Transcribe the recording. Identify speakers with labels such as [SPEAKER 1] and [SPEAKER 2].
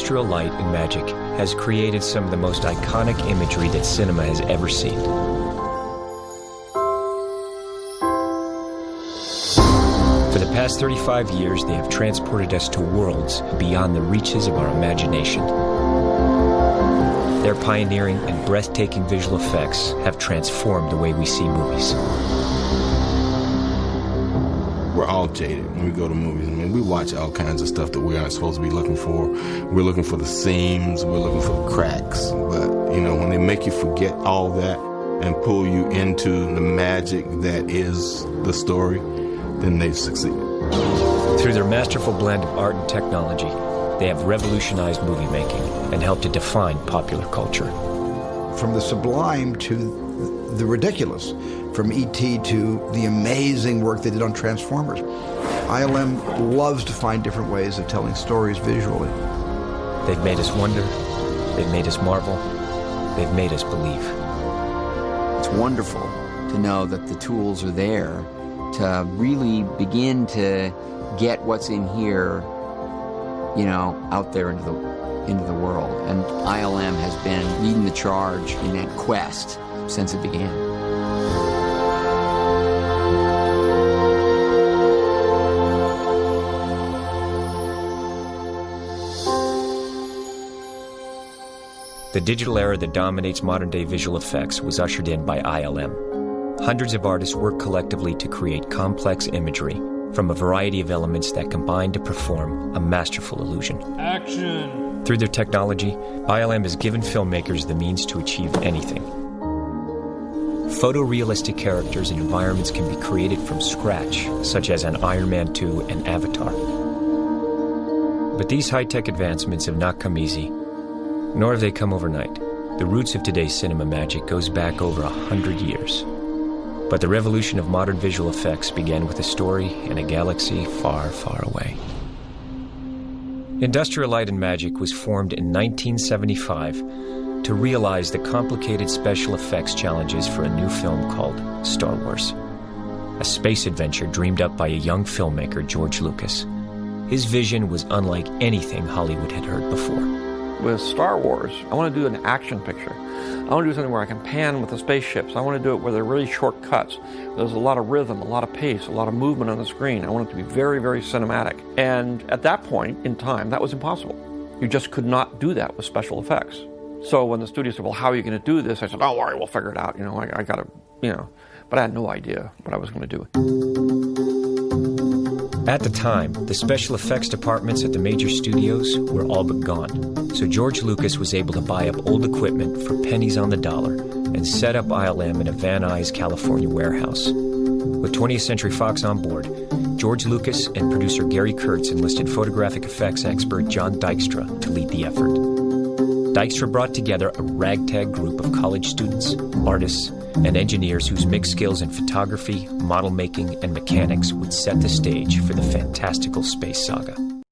[SPEAKER 1] Industrial Light and Magic has created some of the most iconic imagery that cinema has ever seen. For the past 35 years, they have transported us to worlds beyond the reaches of our imagination. Their pioneering and breathtaking visual effects have transformed the way we see movies.
[SPEAKER 2] We're all jaded when we go to movies. I mean, we watch all kinds of stuff that we aren't supposed to be looking for. We're looking for the seams, we're looking for the cracks. But, you know, when they make you forget all that and pull you into the magic that is the story, then they've succeeded.
[SPEAKER 1] Through their masterful blend of art and technology, they have revolutionized movie making and helped to define popular culture.
[SPEAKER 3] From the sublime to the ridiculous, from E.T. to the amazing work they did on Transformers. ILM loves to find different ways of telling stories visually.
[SPEAKER 1] They've made us wonder, they've made us marvel, they've made us believe.
[SPEAKER 4] It's wonderful to know that the tools are there to really begin to get what's in here, you know, out there into the into the world. And ILM has been leading the charge in that quest since it began.
[SPEAKER 1] The digital era that dominates modern day visual effects was ushered in by ILM. Hundreds of artists work collectively to create complex imagery from a variety of elements that combine to perform a masterful illusion.
[SPEAKER 5] Action!
[SPEAKER 1] Through their technology, ILM has given filmmakers the means to achieve anything. Photorealistic characters and environments can be created from scratch, such as on Iron Man 2 and Avatar. But these high tech advancements have not come easy, nor have they come overnight. The roots of today's cinema magic goes back over a hundred years. But the revolution of modern visual effects began with a story in a galaxy far, far away. Industrial Light and Magic was formed in 1975 to realize the complicated special effects challenges for a new film called Star Wars, a space adventure dreamed up by a young filmmaker, George Lucas. His vision was unlike anything Hollywood had heard before
[SPEAKER 5] with Star Wars, I want to do an action picture. I want to do something where I can pan with the spaceships. I want to do it where there are really short cuts. There's a lot of rhythm, a lot of pace, a lot of movement on the screen. I want it to be very, very cinematic. And at that point in time, that was impossible. You just could not do that with special effects. So when the studio said, well, how are you going to do this? I said, don't worry, we'll figure it out. You know, I, I got to, you know, but I had no idea what I was going to do.
[SPEAKER 1] At the time, the special effects departments at the major studios were all but gone, so George Lucas was able to buy up old equipment for pennies on the dollar and set up ILM in a Van Nuys, California warehouse. With 20th Century Fox on board, George Lucas and producer Gary Kurtz enlisted photographic effects expert John Dykstra to lead the effort. Dykstra brought together a ragtag group of college students, artists, and engineers whose mixed skills in photography, model making, and mechanics would set the stage for the fantastical space saga.